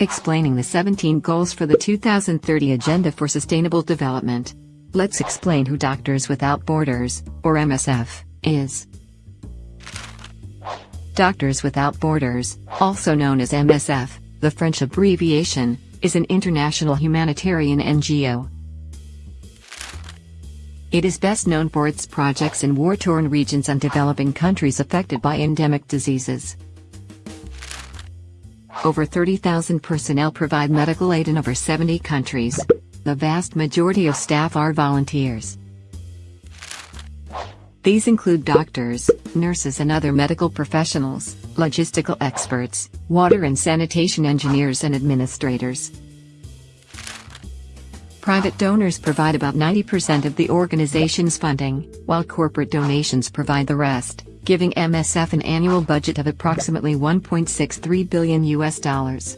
explaining the 17 goals for the 2030 Agenda for Sustainable Development. Let's explain who Doctors Without Borders, or MSF, is. Doctors Without Borders, also known as MSF, the French abbreviation, is an international humanitarian NGO. It is best known for its projects in war-torn regions and developing countries affected by endemic diseases. Over 30,000 personnel provide medical aid in over 70 countries. The vast majority of staff are volunteers. These include doctors, nurses and other medical professionals, logistical experts, water and sanitation engineers and administrators. Private donors provide about 90% of the organization's funding, while corporate donations provide the rest giving MSF an annual budget of approximately 1.63 billion US dollars.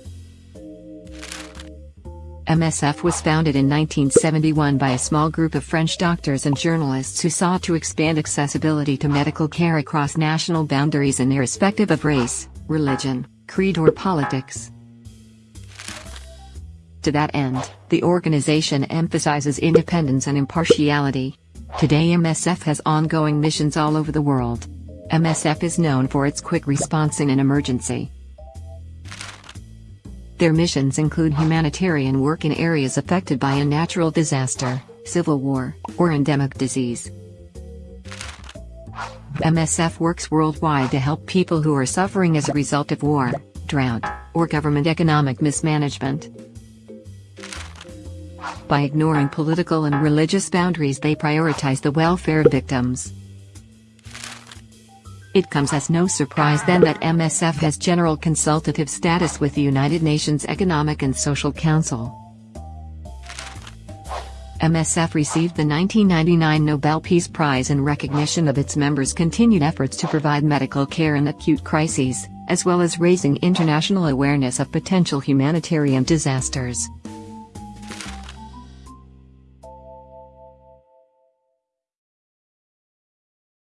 MSF was founded in 1971 by a small group of French doctors and journalists who sought to expand accessibility to medical care across national boundaries and irrespective of race, religion, creed or politics. To that end, the organization emphasizes independence and impartiality. Today MSF has ongoing missions all over the world. MSF is known for its quick response in an emergency. Their missions include humanitarian work in areas affected by a natural disaster, civil war, or endemic disease. MSF works worldwide to help people who are suffering as a result of war, drought, or government economic mismanagement. By ignoring political and religious boundaries they prioritize the welfare of victims. It comes as no surprise then that MSF has general consultative status with the United Nations Economic and Social Council. MSF received the 1999 Nobel Peace Prize in recognition of its members' continued efforts to provide medical care in acute crises, as well as raising international awareness of potential humanitarian disasters.